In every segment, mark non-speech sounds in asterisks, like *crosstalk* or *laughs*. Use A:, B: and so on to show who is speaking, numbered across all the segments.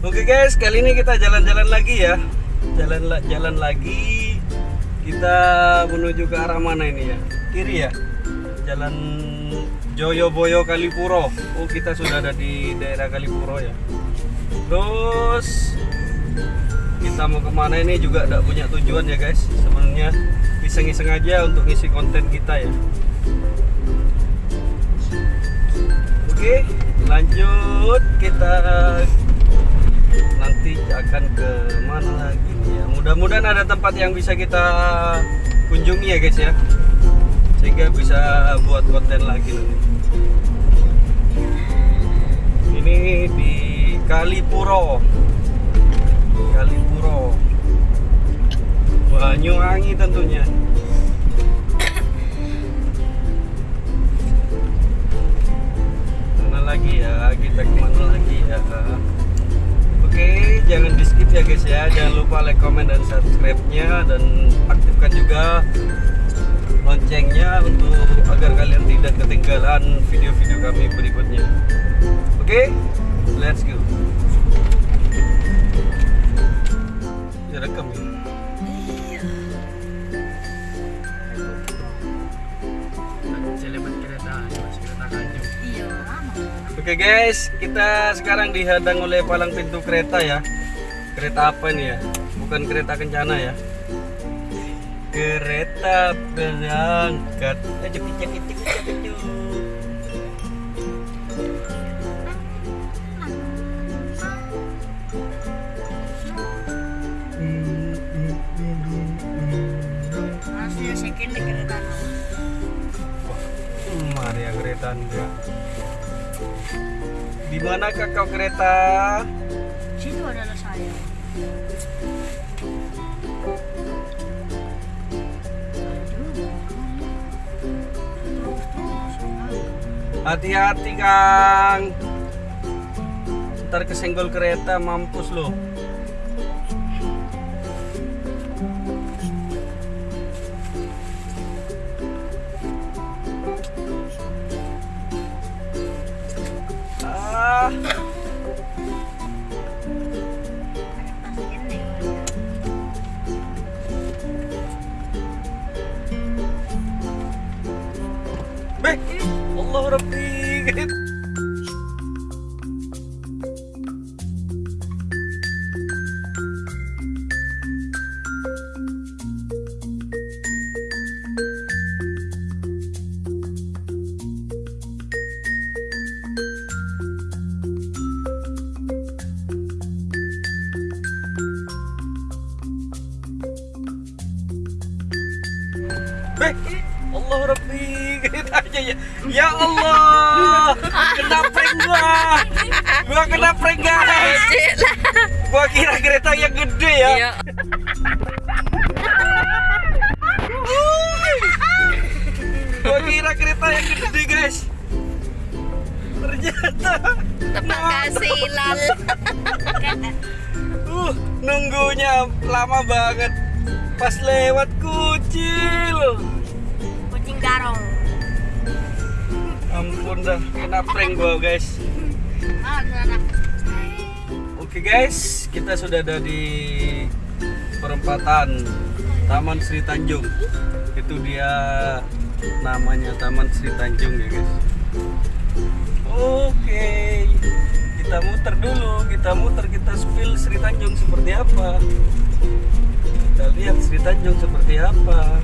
A: Oke guys, kali ini kita jalan-jalan lagi ya. Jalan la- jalan lagi. Kita menuju ke arah mana ini ya? Kiri ya. Jalan Joyoboyo Kalipuro. Oh, kita sudah ada di daerah Kalipuro ya. Terus kita mau ke mana ini juga tidak punya tujuan ya guys. Sebenarnya iseng-iseng aja untuk ngisi konten kita ya. Oke, lanjut kita nanti akan ke mana lagi nih ya. Mudah-mudahan ada tempat yang bisa kita kunjungi ya guys ya. Sehingga bisa buat konten lagi nanti. Ini di Kalipuro. Kalipuro. Banyuwangi tentunya. Jangan lupa like, comment, dan subscribe-nya dan aktifkan juga loncengnya untuk agar kalian tidak ketinggalan video-video kami berikutnya. Oke, let's go. Ya rekam ya.
B: Selebat kereta, kereta.
C: Iya.
A: Oke guys, kita sekarang dihadang oleh palang pintu kereta ya. Kereta apa ini ya? Bukan kereta kencana ya. Kereta berangkat. Cepit, cepit.
C: Masih second di kereta.
A: Hmm, Mari ya kereta Anda. Di manakah kau kereta? Hati-hati Kang. Ntar kesenggol kereta mampus loh. به والله ربي ya. Ya Allah. Kena prank gua. Gua kena prank guys. Gua kira kereta yang gede ya.
C: Iya.
A: Gua kira kereta yang gede guys. Ternyata
C: Tempat kasih lal. *laughs*
A: uh, nunggunya lama banget. Pas lewat kucil. Ampun dah, kena prank gua guys. Oke guys, kita sudah ada di perempatan Taman Sri Tanjung. Itu dia namanya Taman Sri Tanjung ya guys. Oke, kita muter dulu, kita muter, kita spill Sri Tanjung seperti apa. Kita lihat Sri Tanjung seperti apa.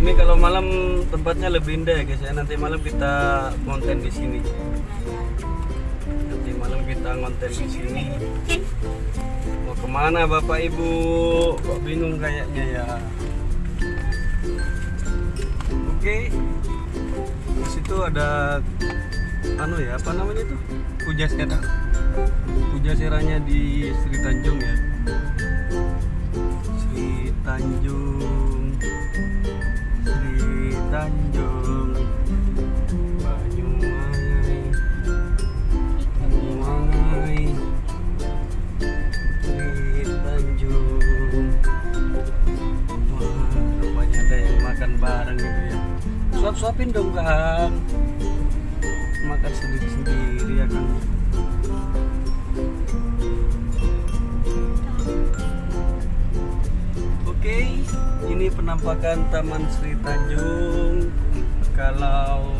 A: Ini kalau malam tempatnya lebih indah ya guys ya. Nanti malam kita konten di sini. Nanti malam kita ngonten di sini. Mau ke mana bapak ibu? Kok bingung kayaknya ya. Oke. Di situ ada anu ya apa namanya itu? Puja Sera. Puja Seranya di Sri Tanjung ya. bareng-bareng gitu ya suap-suapin dong kan makan sendiri-sendiri ya kan. Oke, ini penampakan Taman Sri Tanjung kalau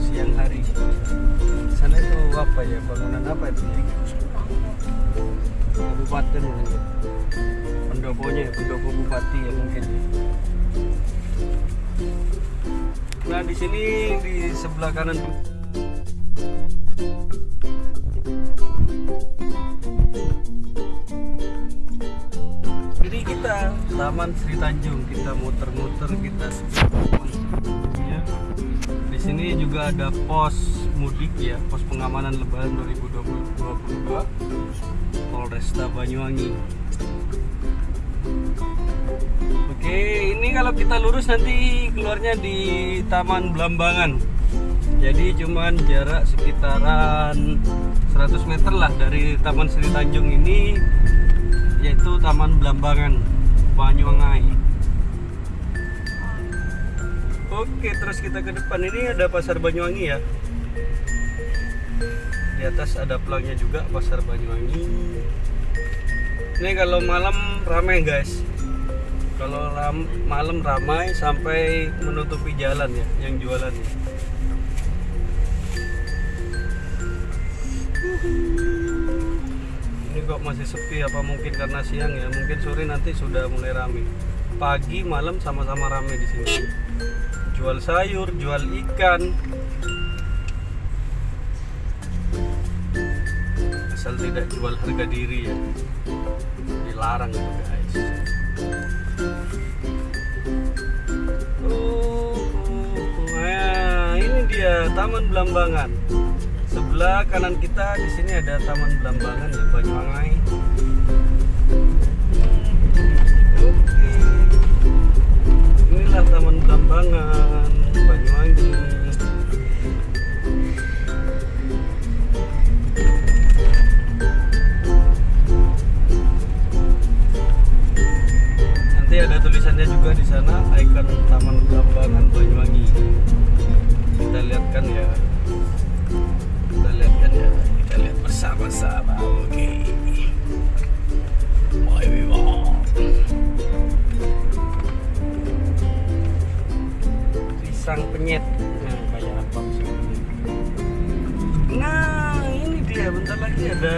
A: siang hari. Sana itu apa ya? Bangunan apa itu ya? Kabupaten ya. Pendoponya, pendopo bupati ya mungkin. ya. Nah di sini di sebelah kanan Jadi kita Taman Sri Tanjung kita muter-muter kita. Di sini juga ada pos mudik ya, pos pengamanan Lebaran 2022 Polresta Banyuwangi. Oke, ini kalau kita lurus nanti keluarnya di Taman Belambangan. Jadi cuman jarak sekitaran 100 meter lah dari Taman Sri Tanjung ini yaitu Taman Belambangan Banyuwangi. Oke, terus kita ke depan ini ada Pasar Banyuwangi ya. Di atas ada pelangnya juga Pasar Banyuwangi. Ini kalau malam ramai guys. Kalau ram- malam ramai sampai menutupi jalan ya yang jualan ya. Ini kok masih sepi apa mungkin karena siang ya? Mungkin sore nanti sudah mulai ramai. Pagi malam sama-sama ramai di sini. Jual sayur, jual ikan. Asal tidak jual harga diri ya. Dilarang itu guys. Taman Belambangan. Sebelah kanan kita di sini ada Taman Belambangan ya Banyuwangi. Oke. Inilah Taman Belambangan Banyuwangi. Lagi ada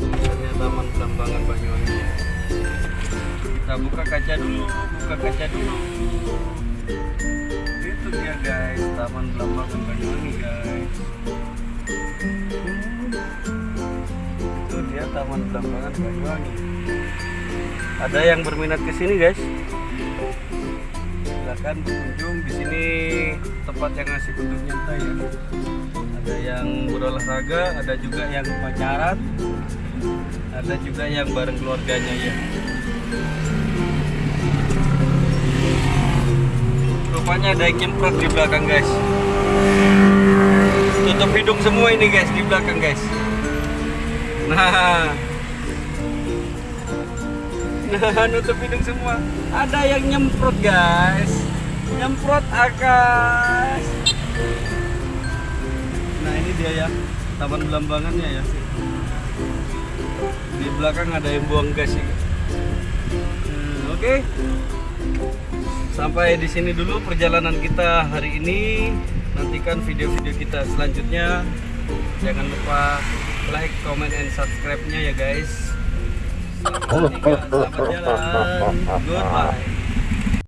A: tulisannya Taman Belambangan Banyuwangi. Kita buka kaca dulu, buka kaca dulu. Itu dia guys, Taman Belambangan Banyuwangi guys. Itu dia Taman Belambangan Banyuwangi. Ada yang berminat ke sini guys? Silakan berkunjung di sini tempat yang ngasih untuk nyantai ya. Ada yang berolahraga, ada juga yang pacaran, ada juga yang bareng keluarganya ya. Rupanya ada nyemprot di belakang guys. Tutup hidung semua ini guys di belakang guys. Nah, *laughs* nah nutup hidung semua. Ada yang nyemprot guys, nyemprot akas. Nah ini dia ya, taman belambangannya ya. Di belakang ada yang buang gas ya. Hmm, Oke. Sampai di sini dulu perjalanan kita hari ini. Nantikan video-video kita selanjutnya. Jangan lupa like, comment, and subscribe-nya ya guys. *laughs* Selamat selamat jalan. Goodbye.